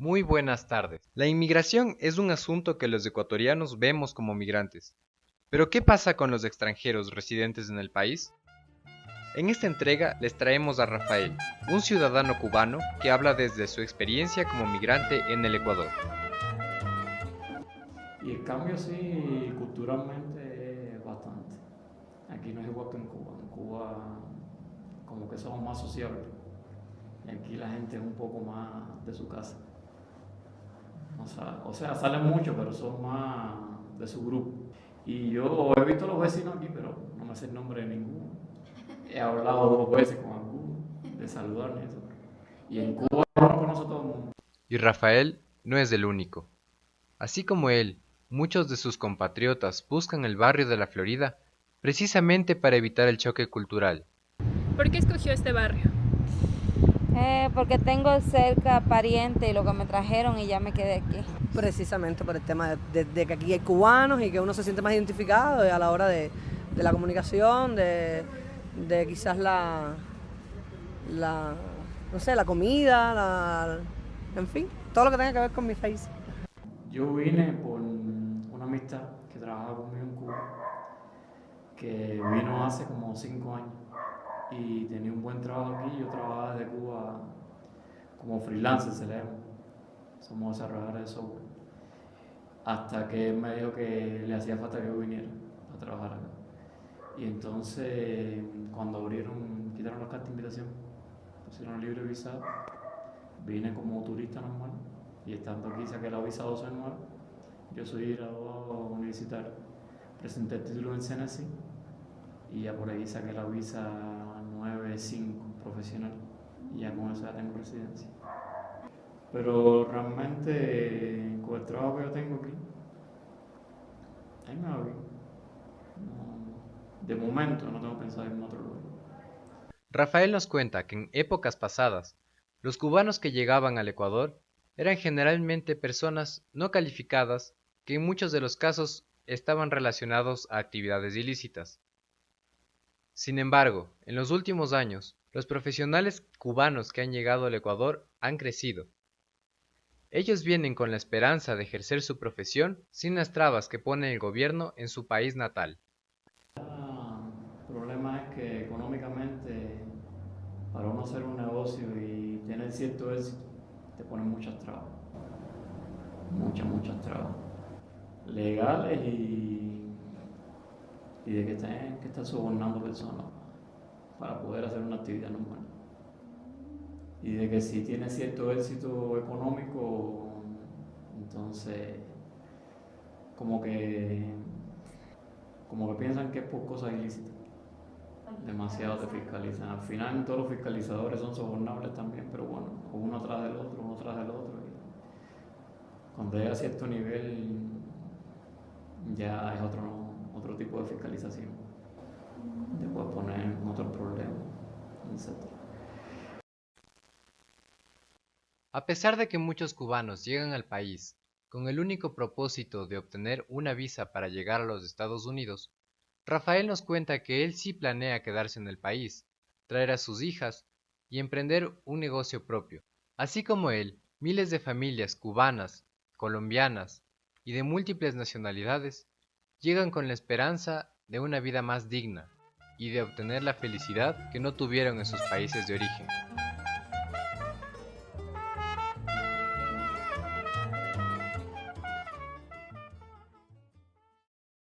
Muy buenas tardes. La inmigración es un asunto que los ecuatorianos vemos como migrantes. Pero ¿qué pasa con los extranjeros residentes en el país? En esta entrega les traemos a Rafael, un ciudadano cubano que habla desde su experiencia como migrante en el Ecuador. Y el cambio sí, culturalmente es bastante. Aquí no es igual que en Cuba. En Cuba como que somos más sociables. Y aquí la gente es un poco más de su casa. O sea, o sea, salen mucho, pero son más de su grupo. Y yo he visto a los vecinos aquí, pero no me sé el nombre de ninguno. He hablado dos veces con algunos, de saludar y eso. Y en Cuba no conozco a todo el mundo. Y Rafael no es el único. Así como él, muchos de sus compatriotas buscan el barrio de la Florida precisamente para evitar el choque cultural. ¿Por qué escogió este barrio? Eh, porque tengo cerca pariente y lo que me trajeron y ya me quedé aquí. Precisamente por el tema de, de, que aquí hay cubanos y que uno se siente más identificado a la hora de, de la comunicación, de, de, quizás la, la, no sé, la comida, la, en fin, todo lo que tenga que ver con mi país. Yo vine por una amistad que trabajaba conmigo en Cuba, que vino hace como cinco años y tenía un buen trabajo aquí. Yo trabajaba desde Cuba como freelancer, se le. Somos desarrolladores de software. Hasta que él me dijo que le hacía falta que yo viniera a trabajar acá. Y entonces, cuando abrieron, quitaron las cartas de invitación, pusieron libre visado, vine como turista normal y estando aquí saqué la visa 12 anual. Yo soy graduado universitario. Presenté el título en CNC y ya por ahí saqué la visa 9-5 profesional y ya con eso ya tengo residencia. Pero realmente con el trabajo que yo tengo aquí, ahí me va bien. de momento no tengo pensado en otro lugar. Rafael nos cuenta que en épocas pasadas, los cubanos que llegaban al Ecuador eran generalmente personas no calificadas que en muchos de los casos estaban relacionados a actividades ilícitas. Sin embargo, en los últimos años, los profesionales cubanos que han llegado al Ecuador han crecido. Ellos vienen con la esperanza de ejercer su profesión sin las trabas que pone el gobierno en su país natal. El problema es que económicamente, para uno hacer un negocio y tener cierto éxito, te ponen muchas trabas. Muchas, muchas trabas. Legales y y de que estén que estar sobornando personas para poder hacer una actividad normal. Y de que si tiene cierto éxito económico, entonces como que como que piensan que es por cosas ilícitas. Demasiado te fiscalizan. Al final todos los fiscalizadores son sobornables también, pero bueno, uno atrás del otro, uno atrás del otro. cuando llega a cierto nivel ya es otro no tipo de fiscalización. Te poner en etc. A pesar de que muchos cubanos llegan al país con el único propósito de obtener una visa para llegar a los Estados Unidos, Rafael nos cuenta que él sí planea quedarse en el país, traer a sus hijas y emprender un negocio propio. Así como él, miles de familias cubanas, colombianas y de múltiples nacionalidades llegan con la esperanza de una vida más digna y de obtener la felicidad que no tuvieron en sus países de origen.